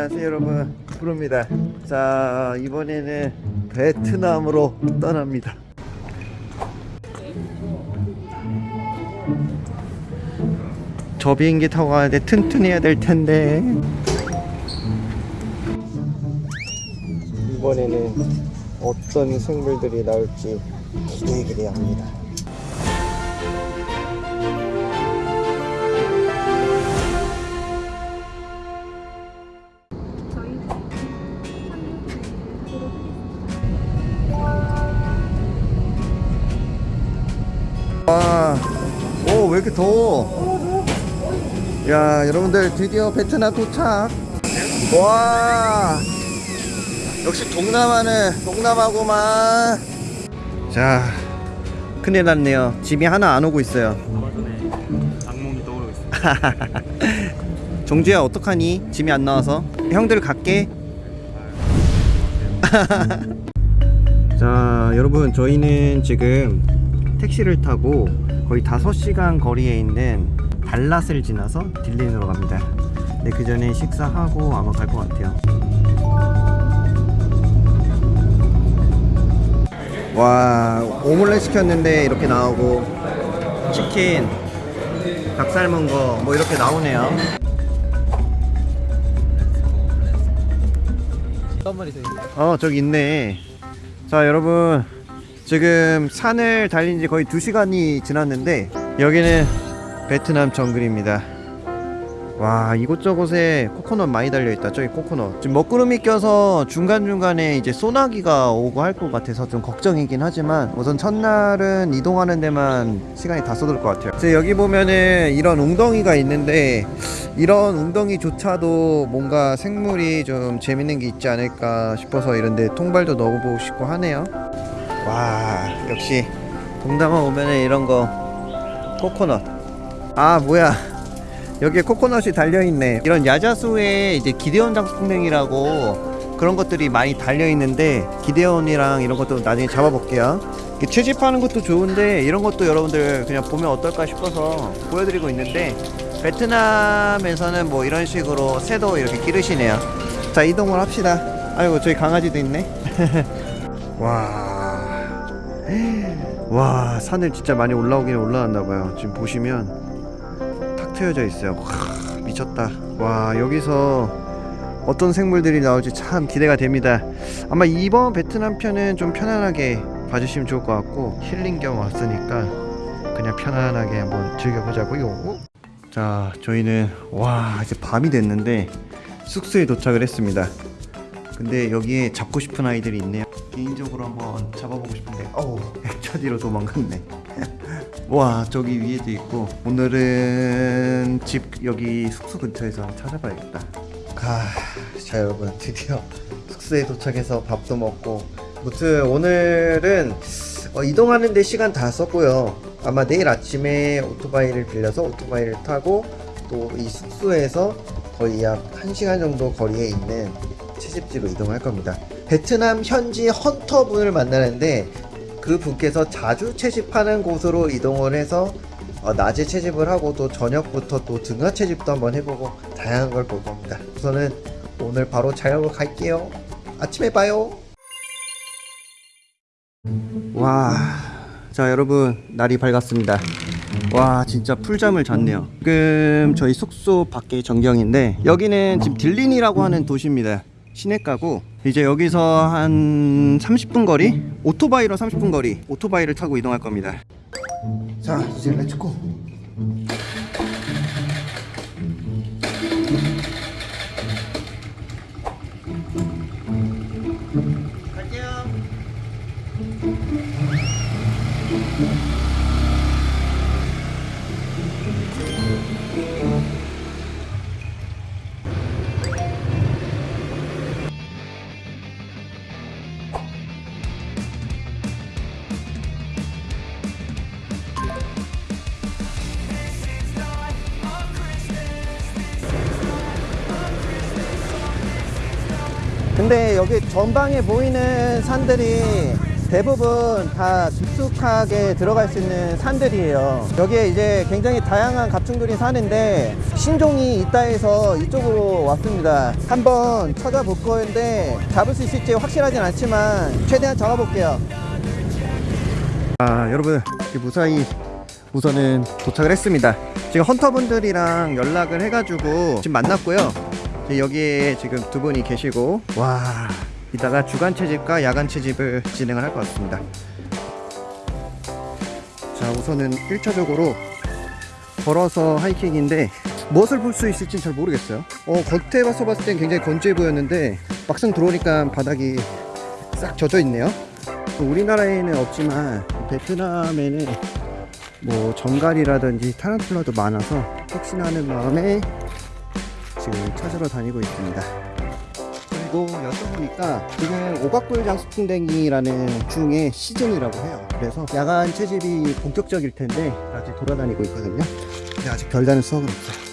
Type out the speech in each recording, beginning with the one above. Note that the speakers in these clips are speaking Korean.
안녕하세요 여러분. 부릅니다. 자 이번에는 베트남으로 떠납니다. 저 비행기 타고 가는데 튼튼해야 될 텐데. 이번에는 어떤 생물들이 나올지 기대되기를 합니다 이렇게 더워? 야, 여러분들 드디어 베트남 도착. 와, 역시 동남아는 동남아구만. 자, 큰일 났네요. 짐이 하나 안 오고 있어요. 악몽이 떠오르고 있어요. 종주야, 어떡하니? 짐이 안 나와서. 형들 갈게. 자, 여러분, 저희는 지금 택시를 타고 거의 5시간 거리에 있는 달랏을 지나서 딜린으로 갑니다. 네, 그 전에 식사하고 아마 갈 것 같아요. 와, 오믈렛 시켰는데 이렇게 나오고 치킨, 닭 삶은 거 뭐 이렇게 나오네요. 어 저기 있네 자 여러분 지금 산을 달린 지 거의 2시간이 지났는데 여기는 베트남 정글입니다. 와 이곳저곳에 코코넛 많이 달려있다. 저기 코코넛. 지금 먹구름이 껴서 중간중간에 이제 소나기가 오고 할 것 같아서 좀 걱정이긴 하지만 우선 첫날은 이동하는 데만 시간이 다 쏟을 것 같아요. 이제 여기 보면은 이런 웅덩이가 있는데 이런 웅덩이조차도 뭔가 생물이 좀 재밌는 게 있지 않을까 싶어서 이런데 통발도 넣어보고 싶고 하네요 와 역시 동남아 오면은 이런 거 코코넛. 아 뭐야. 여기에 코코넛이 달려있네. 이런 야자수에 이제 기대원 장수풍뎅이라고 그런 것들이 많이 달려있는데 기대원이랑 이런 것도 나중에 잡아볼게요. 채집하는 것도 좋은데 이런 것도 여러분들 그냥 보면 어떨까 싶어서 보여드리고 있는데 베트남에서는 뭐 이런 식으로 새도 이렇게 기르시네요. 자 이동을 합시다. 아이고 저기 강아지도 있네. 와, 와 산을 진짜 많이 올라오긴 올라왔나봐요. 지금 보시면 탁 트여져 있어요. 와, 미쳤다. 와 여기서 어떤 생물들이 나올지 참 기대가 됩니다. 아마 이번 베트남 편은 좀 편안하게 봐주시면 좋을 것 같고 힐링 겸 왔으니까 그냥 편안하게 한번 즐겨보자고요. 자 저희는 와 이제 밤이 됐는데 숙소에 도착을 했습니다. 근데 여기에 잡고 싶은 아이들이 있네요 개인적으로 한번 잡아보고 싶은데 어우 차 뒤로 도망갔네. 와 저기 위에도 있고. 오늘은 집 여기 숙소 근처에서 한번 찾아봐야겠다. 아, 자 여러분 드디어 숙소에 도착해서 밥도 먹고. 무튼 오늘은 어, 이동하는데 시간 다 썼고요. 아마 내일 아침에 오토바이를 빌려서 오토바이를 타고 또 이 숙소에서 거의 약 1시간 정도 거리에 있는 채집지로 이동할 겁니다 베트남 현지 헌터분을 만나는데 그 분께서 자주 채집하는 곳으로 이동을 해서 어, 낮에 채집을 하고 또 저녁부터 또 등하 채집도 한번 해보고 다양한 걸 볼 겁니다. 우선은 오늘 바로 자영을 갈게요. 아침에 봐요. 와, 자 여러분 날이 밝았습니다. 와 진짜 꿀잠을 잤네요. 지금 저희 숙소 밖에 전경인데 여기는 지금 딜린이라고 하는 도시입니다. 시내가고 이제 여기서 한 30분 거리 오토바이로 30분 거리 오토바이를 타고 이동할 겁니다. 자 이제 let's go 근데 여기 전방에 보이는 산들이 대부분 다 깊숙하게 들어갈 수 있는 산들이에요. 여기에 이제 굉장히 다양한 갑충들이 사는데 신종이 있다 해서 이쪽으로 왔습니다. 한번 찾아볼 건데 잡을 수 있을지 확실하진 않지만 최대한 잡아볼게요. 아 여러분 무사히 우선은 도착을 했습니다. 지금 헌터분들이랑 연락을 해가지고 지금 만났고요. 이제 여기에 지금 두 분이 계시고 와 이따가 주간 채집과 야간 채집을 진행을 할 것 같습니다. 자 우선은 1차적으로 걸어서 하이킹인데 무엇을 볼 수 있을지 잘 모르겠어요. 어 겉에 봐서 봤을 땐 굉장히 건조해 보였는데 막상 들어오니까 바닥이 싹 젖어 있네요. 우리나라에는 없지만 베트남에는 뭐 정갈이라든지 타란툴라도 많아서 혹시나 하는 마음에 지금 찾으러 다니고 있습니다. 그리고 여쭤보니까 지금 오각불 장수풍뎅이라는 중에 시즌이라고 해요. 그래서 야간 채집이 본격적일 텐데 아직 돌아다니고 있거든요. 근데 아직 별다른 수확은 없어요.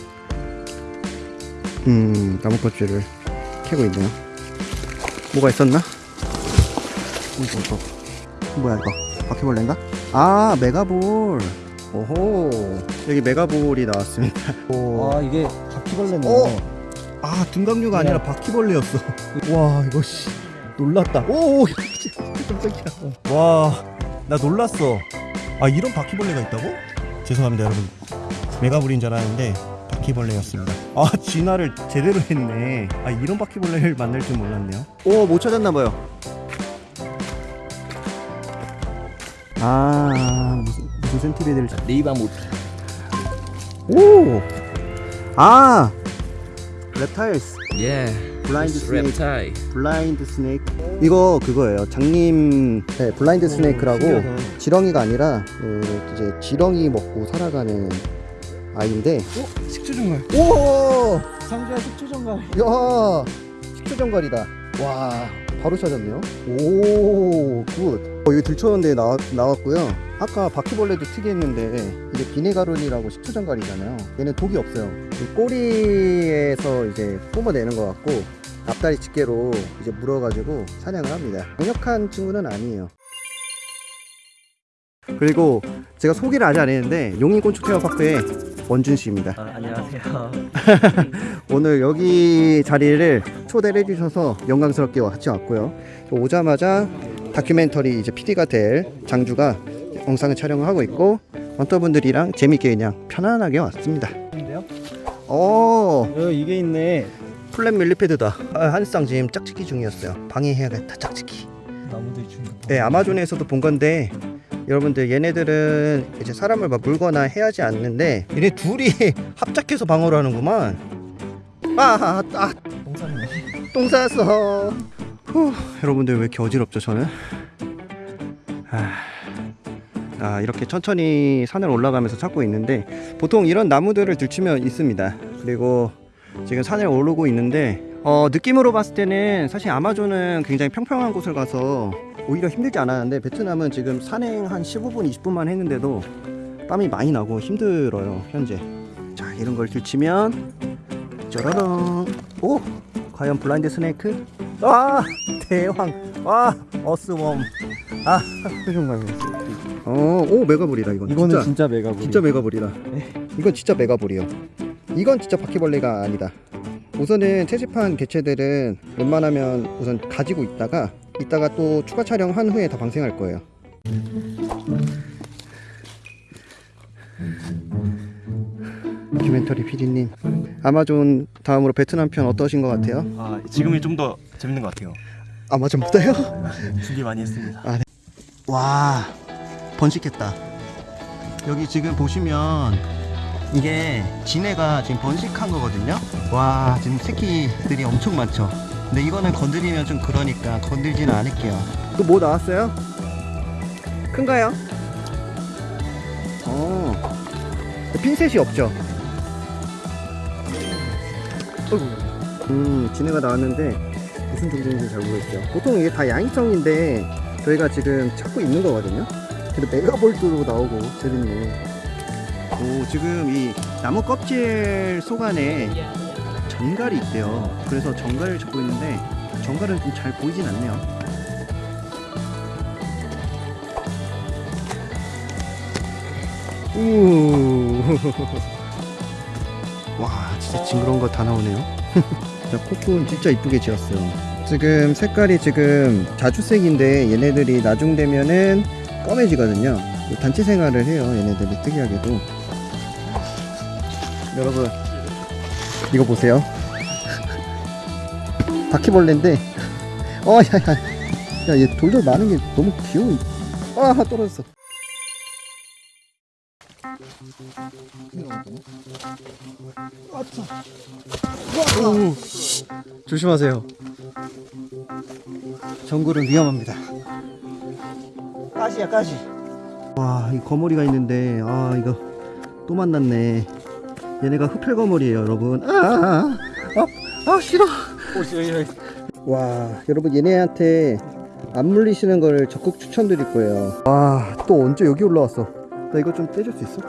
음, 나무꽃줄을 캐고 있네요. 뭐가 있었나? 이거 이거 뭐야 이거 바퀴벌레인가? 아 mega ball 오호 여기 mega ball이 나왔습니다 오. 아 이게 바퀴벌레네. 어? 아 등각류가 아니라 바퀴벌레였어 와 이거 씨 놀랐다 오 깜짝이야 와, 나 놀랐어. 아, 이런 바퀴벌레가 있다고? 죄송합니다, 여러분. mega ball인 줄 알았는데 바퀴벌레였습니다. 아, 진화를 제대로 했네. 아, 이런 바퀴벌레를 만날 줄 몰랐네요. 오못 찾았나봐요 아 무슨 무슨 찾 네이버 못. 오! 아! reptiles 예. 블라인드 스네이크 랩타이. 블라인드 스네이크 이거 그거예요 장님 네, 블라인드 스네이크라고 신기하다. 지렁이가 아니라 그 이제 지렁이 먹고 살아가는 아이인데 식초 정말. 오! 상주야 식초 정갈. 야! 식초정갈이다 와 바로 찾았네요 오 good. 어, 이거 들쳐는데 나, 나왔고요 아까 바퀴벌레도 특이했는데 이게 vinegaroon이라고 식초전갈이잖아요. 얘는 독이 없어요. 이 꼬리에서 이제 뿜어내는 것 같고 앞다리 집게로 이제 물어가지고 사냥을 합니다. 강력한 친구는 아니에요. 그리고 제가 소개를 아직 안 했는데 용인곤충 테마파크의 원준 씨입니다. 아, 안녕하세요. 오늘 여기 자리를 초대를 해주셔서 영광스럽게 같이 왔고요. 오자마자 다큐멘터리 이제 PD가 될 장주가 영상을 촬영을 하고 있고 원터분들이랑 재밌게 그냥 편안하게 왔습니다. 오어 이게 있네. 플랫 밀리패드다. 아, 한쌍 지금 짝짓기 중이었어요. 방해해야겠다 짝짓기. 나무들이 중요. 네 아마존에서도 본 건데 여러분들 얘네들은 이제 사람을 막 물거나 해야지 않는데 얘네 둘이 합작해서 방어를 하는구만. 아, 아, 아 동산이네. 똥 쌌어. 후, 여러분들 왜 이렇게 어지럽죠 저는? 아, 아, 이렇게 천천히 산을 올라가면서 찾고 있는데 보통 이런 나무들을 들추면 있습니다. 그리고 지금 산을 오르고 있는데 어, 느낌으로 봤을 때는 사실 아마존은 굉장히 평평한 곳을 가서 오히려 힘들지 않았는데 베트남은 지금 산행 한 15분 20분만 했는데도 땀이 많이 나고 힘들어요 현재. 자 이런 걸 들치면 짜라랑 오 과연 blind snake 아 대왕. 와 어스웜 아 표정 어오 mega ball이다 이건. 이거는 진짜. 진짜 mega ball. 진짜 mega ball이다. 이건 진짜 mega ball이요. 이건 진짜 바퀴벌레가 아니다. 우선은 채집한 개체들은 웬만하면 우선 가지고 있다가 이따가 또 추가 촬영한 후에 다 방생할 거예요. 다큐멘터리 PD님 아마존 다음으로 베트남 편 어떠신 것 같아요? 아, 지금이 좀 더 재밌는 것 같아요. 아마존보다요? 준비 많이 했습니다. 와 번식했다 여기 지금 보시면 이게 진해가 지금 번식한 거거든요 와 지금 새끼들이 엄청 많죠 근데 이거는 건드리면 좀 그러니까 건들지는 않을게요 또 뭐 나왔어요? 큰가요? 어 핀셋이 없죠 어이구. 음 진해가 나왔는데 무슨 종류인지 잘 모르겠어요. 보통 이게 다 양이청인데 저희가 지금 찾고 있는 거거든요. 근데 메가볼트로 나오고 재밌네. 오 지금 이 나무 껍질 속 안에 정갈이 있대요. 그래서 정갈을 잡고 있는데 정갈은 좀 잘 보이진 않네요. 우와 진짜 징그러운 거 다 나오네요. 자, 코쿤 진짜 이쁘게 지었어요. 지금 색깔이 지금 자주색인데 얘네들이 나중 되면은 검해지거든요. 단체 생활을 해요. 얘네들이 특이하게도. 여러분, 이거 보세요. 바퀴벌레인데, 어, 야, 얘 돌돌 많은 게 너무 귀여워. 아, 떨어졌어. 오, 조심하세요. 정글은 위험합니다. 가시야 가시. 와, 이 거머리가 있는데 아 이거 또 만났네. 얘네가 흡혈 거머리예요, 여러분. 아, 아, 아, 아 싫어. 와, 여러분 얘네한테 안 물리시는 걸 적극 추천드릴 거예요. 와, 또 언제 여기 올라왔어? 나 이거 좀 떼줄 수 있어?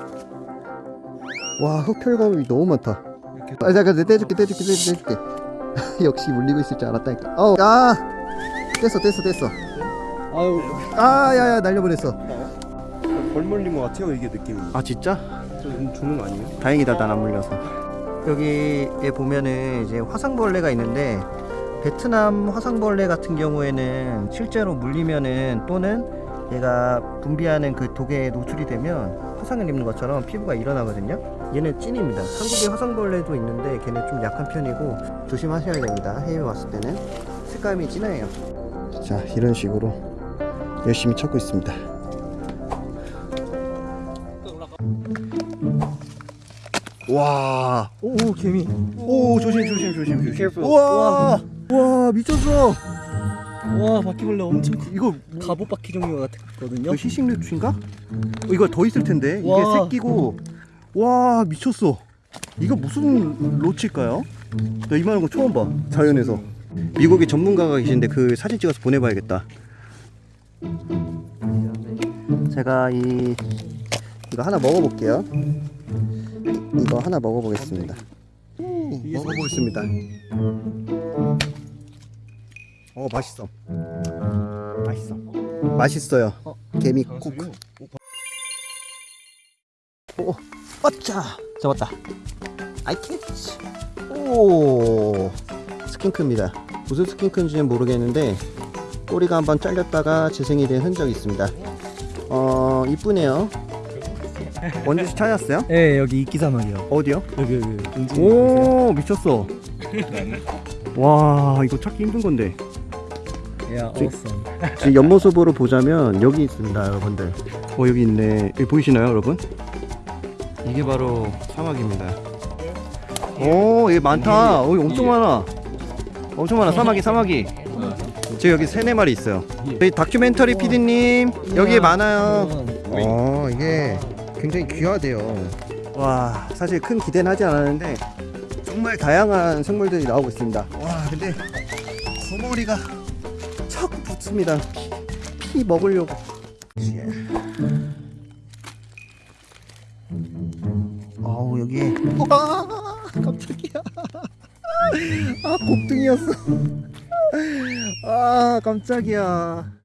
와, 거머리 너무 많다. 아, 잠깐, 떼줄게, 떼줄게, 떼줄게, 떼줄게. 역시 물리고 있을 줄 알았다니까. 어, 아, 뗐어, 뗐어, 뗐어. 아유 아, 야야, 날려버렸어. 벌 물린 것 같아요 이게 느낌이 아, 진짜? 좀 죽는 거 아니에요? 다행이다, 난 안 물려서. 여기에 보면은 이제 화상벌레가 있는데 베트남 화상벌레 같은 경우에는 실제로 물리면은 또는 얘가 분비하는 그 독에 노출이 되면 화상을 입는 것처럼 피부가 일어나거든요. 얘는 찐입니다. 한국에 화상벌레도 있는데 걔는 좀 약한 편이고 조심하셔야 됩니다. 해외 왔을 때는 색감이 진해요. 자, 이런 식으로 열심히 찾고 있습니다. 와, 오 개미 오 조심 조심 조심 조심. 우와, 와 미쳤어. 와 바퀴벌레 엄청 커 이거 갑옷 바퀴 종류 같거든요 이거 희싱류추인가? 어, 이거 더 있을 텐데 이게 와. 새끼고 와 미쳤어. 이거 무슨 로치일까요? 나 이만한 거 처음 봐 자연에서. 미국에 전문가가 계신데 그 사진 찍어서 보내봐야겠다. 제가 이 이거 하나 먹어볼게요. 이거 하나 먹어보겠습니다. 음, 먹어보겠습니다. 어 맛있어. 맛있어. 맛있어요. 개미 국. 오, 어짜 잡았다. I catch. 오, skink입니다. 무슨 skink인지는 모르겠는데 꼬리가 한번 잘렸다가 재생이 된 흔적이 있습니다. 어, 이쁘네요. 원준씨 찾았어요? 네 여기 이끼사마귀요 어디요? 여기 여기 오, 미쳤어. 와, 이거 찾기 힘든 건데. Awesome. 지금 옆모습으로 보자면 여기 있습니다 여러분들. 어 여기 있네. 여기 보이시나요 여러분? 이게 바로 사막입니다. 오 여기 많다. 어, 여기 엄청 많아. 엄청 많아. 사막이 사막이. 지금 여기 세네 마리 있어요. 저희 다큐멘터리 PD님 여기에 많아요. 어 이게 굉장히 귀하대요. 와 사실 큰 기대는 하지 않았는데 정말 다양한 생물들이 나오고 있습니다. 와 근데 거머리가 자꾸 붙습니다. 피, 피 먹으려고. 아우 여기 와 깜짝이야. 아 곱등이었어. 아 깜짝이야.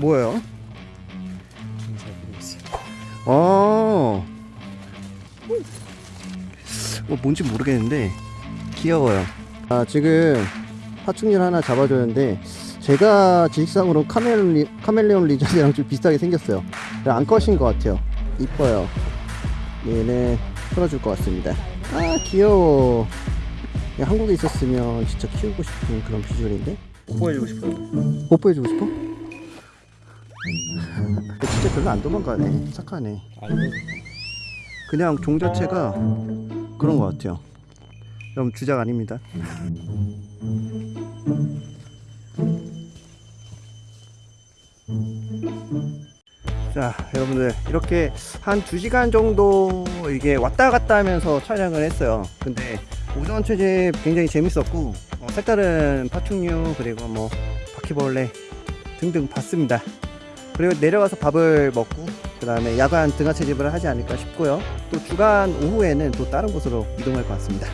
뭐예요? 어. 뭐 뭔지 모르겠는데 귀여워요. 아 지금 파충류 하나 잡아줬는데 제가 지식상으로 카멜 리, 카멜레온 리전이랑 좀 비슷하게 생겼어요. 암컷인 것 같아요. 이뻐요. 얘는 풀어줄 것 같습니다. 아 귀여워. 야, 한국에 있었으면 진짜 키우고 싶은 그런 비주얼인데 보여주고 싶어요 뽀뽀해주고 싶어? 진짜 별로 안 도망가네. 착하네. 그냥 종 자체가 그런 것 같아요. 여러분 주작 아닙니다. 자 여러분들 이렇게 한 2시간 정도 이게 왔다 갔다 하면서 촬영을 했어요 근데 오전 체제 굉장히 재밌었고 어, 색다른 파충류 그리고 뭐 바퀴벌레 등등 봤습니다 그리고 내려가서 밥을 먹고 그 다음에 야간 등하 채집을 하지 않을까 싶고요. 또 주간 오후에는 또 다른 곳으로 이동할 것 같습니다.